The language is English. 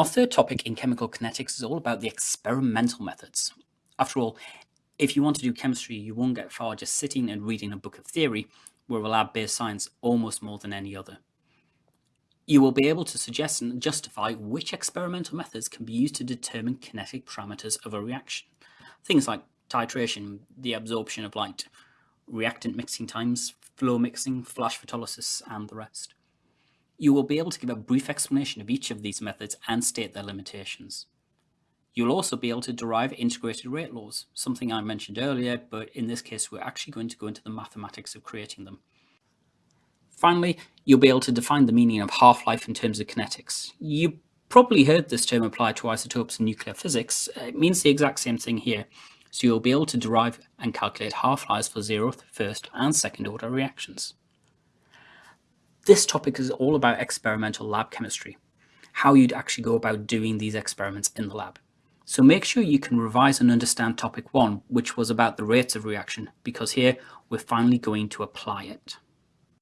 Our third topic in chemical kinetics is all about the experimental methods. After all, if you want to do chemistry, you won't get far just sitting and reading a book of theory, where a lab-based science almost more than any other. You will be able to suggest and justify which experimental methods can be used to determine kinetic parameters of a reaction. Things like titration, the absorption of light, reactant mixing times, flow mixing, flash photolysis, and the rest. You will be able to give a brief explanation of each of these methods and state their limitations. You'll also be able to derive integrated rate laws, something I mentioned earlier, but in this case we're actually going to go into the mathematics of creating them. Finally, you'll be able to define the meaning of half-life in terms of kinetics. You probably heard this term applied to isotopes in nuclear physics. It means the exact same thing here. So you'll be able to derive and calculate half-lives for zeroth, first and second order reactions. This topic is all about experimental lab chemistry, how you'd actually go about doing these experiments in the lab. So make sure you can revise and understand topic one, which was about the rates of reaction, because here we're finally going to apply it.